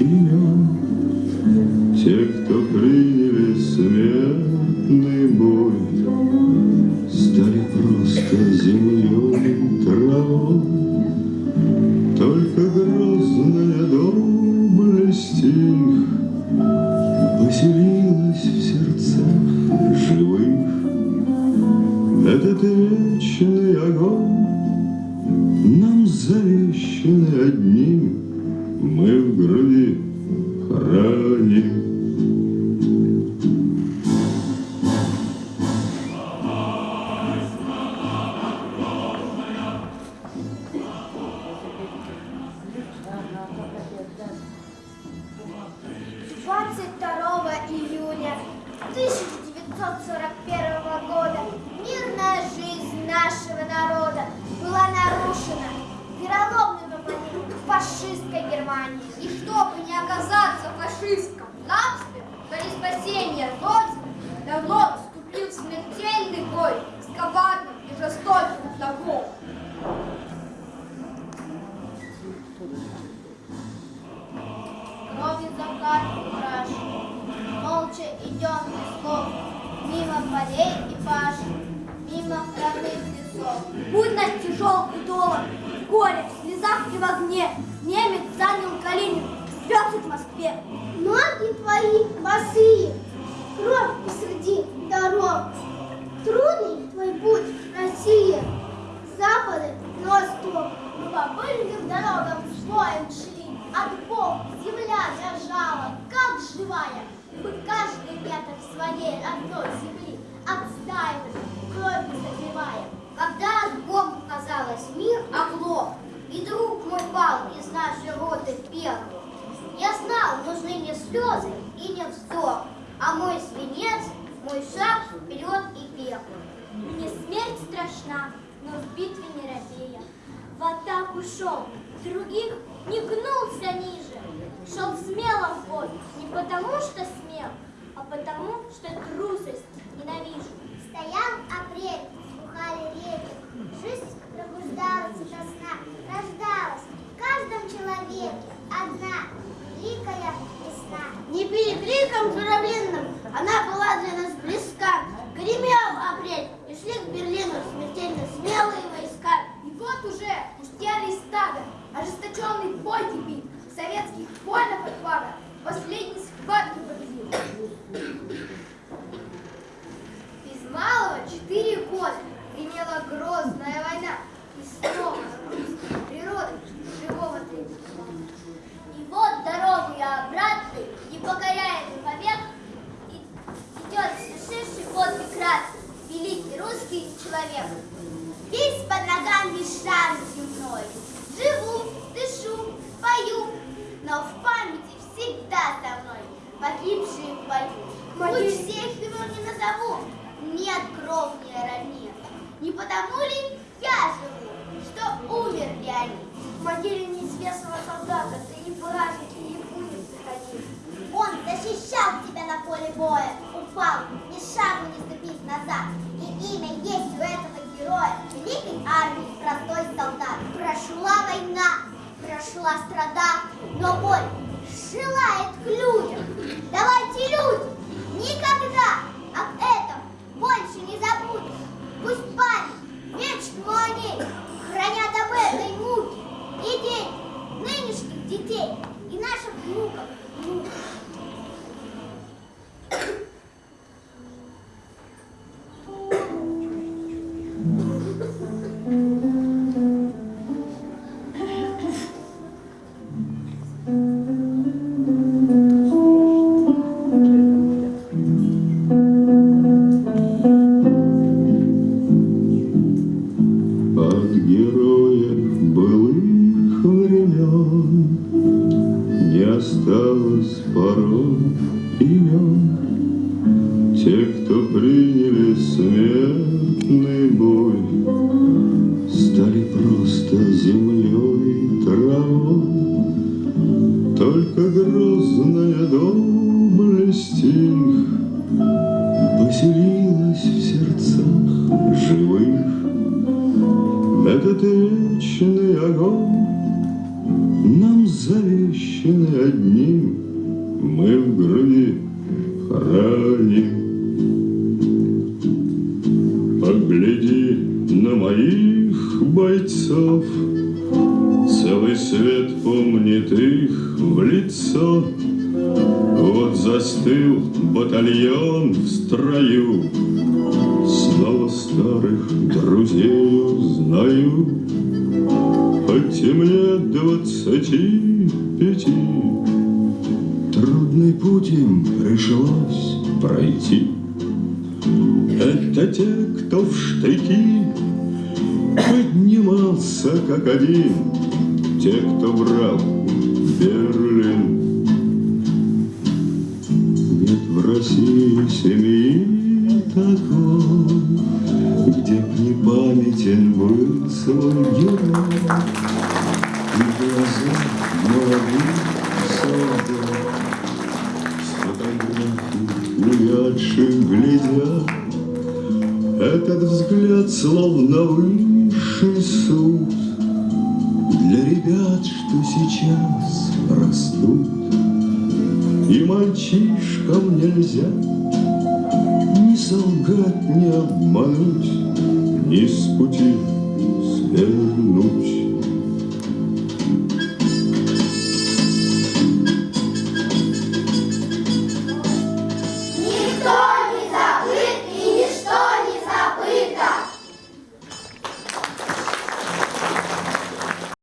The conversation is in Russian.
имен Те, кто приняли смертный бой, Стали просто землей, травой, Только грозная доблесть их Поселилась в сердцах живых. Этот вечный огонь Нам завещанный одним Мы в груди храним. Двадцать второго июня 1941 года мирная жизнь нашего народа была нарушена нападением фашистской Германии. И чтобы не оказаться фашистском рабстве, ради спасения Родины, народ вступил в смертельный бой с коварным и жестоким врагом. Кровью закат краш. Молча идем без слов, мимо полей и паш, мимо родных лесов. Путь наш тяжел и долг, горе, слезах и в огне. Немец занял Калинин, везет в Москве. Ноги твои босые, кровь посреди дорог. Трудный твой путь, Россия, с запада на восток. Мы по пыльным дорогам слоем страшна, но в битве не робея. В атаку шел, других не гнулся ниже. Шел смело в бой, не потому что смел, а потому что трусость умерли они? В могиле неизвестного солдата ты и праздники, и будем приходить. Он защищал тебя на поле боя, упал, ни шагу не ступив назад. И имя есть у этого героя, великой армии, простой солдат. Прошла война, прошла страда, но боль желает к людям. Давайте, люди, никогда об этом больше не забудем. Порой имен Те, кто приняли смертный бой Стали просто землей, травой. Только грозная доблесть их Поселилась в сердцах живых. Этот вечный огонь нам завещаны одним Мы в груди храним. Погляди на моих бойцов, Целый свет помнит их в лицо. Вот застыл батальон в строю, Снова старых друзей узнаю, мне двадцати пяти. Пройти. Это те, кто в штыки поднимался как один, Те, кто брал Берлин. Нет в России семьи такой, Где б не памятен был свой герой. Увядших глядят. Этот взгляд словно высший суд Для ребят, что сейчас растут. И мальчишкам нельзя Ни солгать, ни обмануть, Ни с пути свернуть.